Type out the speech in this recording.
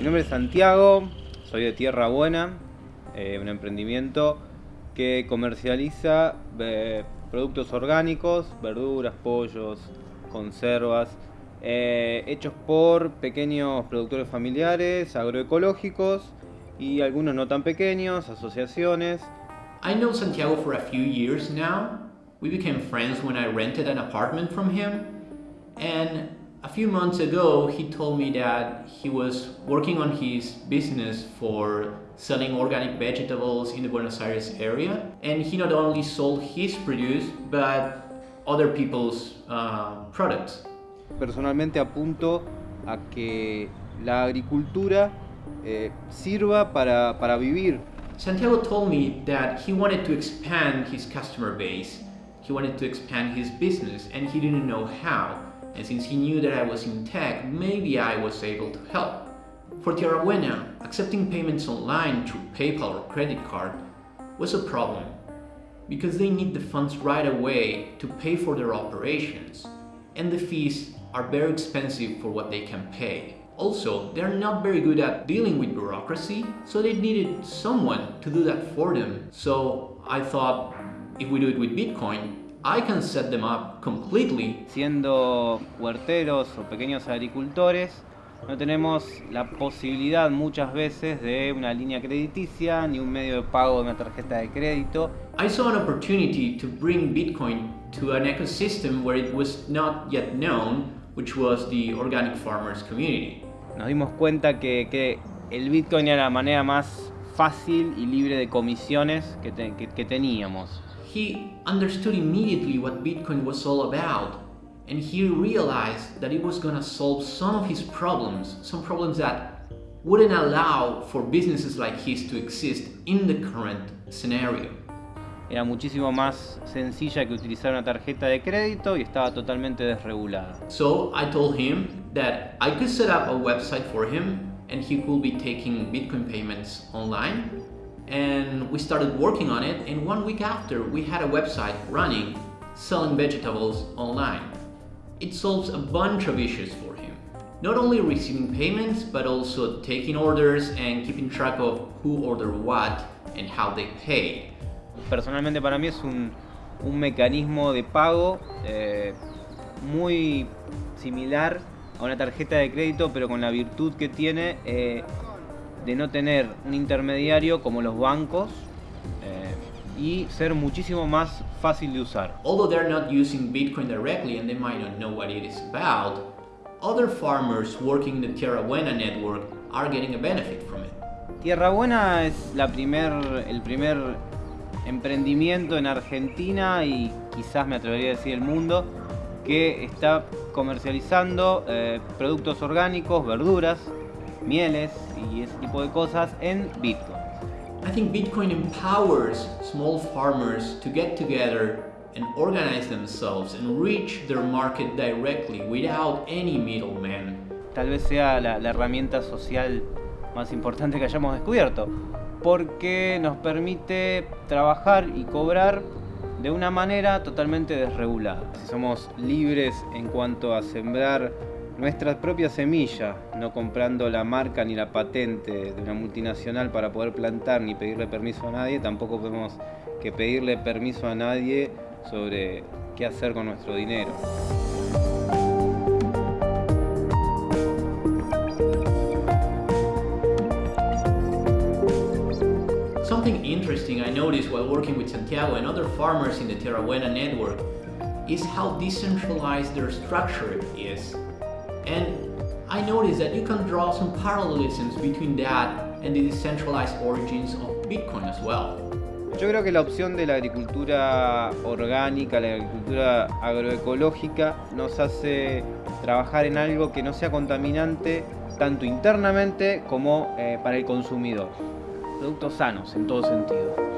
Mi nombre es Santiago, soy de Tierra Buena, eh, un emprendimiento que comercializa eh, productos orgánicos, verduras, pollos, conservas, eh, hechos por pequeños productores familiares, agroecológicos y algunos no tan pequeños, asociaciones. I know Santiago for a few years now. We became friends when I rented an apartment from him. And few months ago, he told me that he was working on his business for selling organic vegetables in the Buenos Aires area. And he not only sold his produce, but other people's uh, products. Personalmente apunto a que la agricultura eh, sirva para, para vivir. Santiago told me that he wanted to expand his customer base. He wanted to expand his business and he didn't know how. And since he knew that I was in tech, maybe I was able to help. For Tierra Buena, accepting payments online through PayPal or credit card was a problem because they need the funds right away to pay for their operations and the fees are very expensive for what they can pay. Also, they're not very good at dealing with bureaucracy, so they needed someone to do that for them. So I thought, if we do it with Bitcoin, I can set them up completely. Siendo huerteros o pequeños agricultores, no tenemos la posibilidad muchas veces de una línea crediticia ni un medio de pago de una tarjeta de crédito. I saw an opportunity to bring Bitcoin to an ecosystem where it was not yet known, which was the organic farmers community. Nos dimos cuenta que, que el Bitcoin era la manera más fácil y libre de comisiones que, te, que, que teníamos. he understood immediately what Bitcoin was all about and he realized that it was gonna solve some of his problems, some problems that wouldn't allow for businesses like his to exist in the current scenario. Era muchísimo más sencilla que utilizar una tarjeta de crédito y estaba totalmente desregulada. So I told him that I could set up a website for him and he could be taking Bitcoin payments online and we started working on it and one week after we had a website running selling vegetables online. It solves a bunch of issues for him. Not only receiving payments, but also taking orders and keeping track of who ordered what and how they pay. Personalmente para mí es un, un mecanismo de pago eh, muy similar a una tarjeta de crédito, pero con la virtud que tiene eh, de no tener un intermediario como los bancos eh, y ser muchísimo más fácil de usar. Although they're not using Bitcoin directly and they might not know what it is about, other farmers working in the Tierra Buena network are getting a benefit from it. Tierra Buena es la primer, el primer emprendimiento en Argentina y quizás me atrevería a decir el mundo que está comercializando eh, productos orgánicos, verduras, mieles y ese tipo de cosas en Bitcoin. I think Bitcoin empowers small farmers to get together and organize themselves and reach their market directly without any middleman. Tal vez sea la, la herramienta social más importante que hayamos descubierto, porque nos permite trabajar y cobrar de una manera totalmente desregulada. Si somos libres en cuanto a sembrar nuestra propia semilla, no comprando la marca ni la patente de una multinacional para poder plantar ni pedirle permiso a nadie, tampoco podemos que pedirle permiso a nadie sobre qué hacer con nuestro dinero. Interesting I noticed while working with Santiago and other farmers in the Terra Buena network is how decentralized their structure is. And I noticed that you can draw some parallelisms between that and the decentralized origins of Bitcoin as well. Yo creo que la opción de la agricultura orgánica, la agricultura agroecológica, nos hace trabajar en algo que no sea contaminante tanto internamente como eh, para el consumidor. Productos sanos en todo sentido.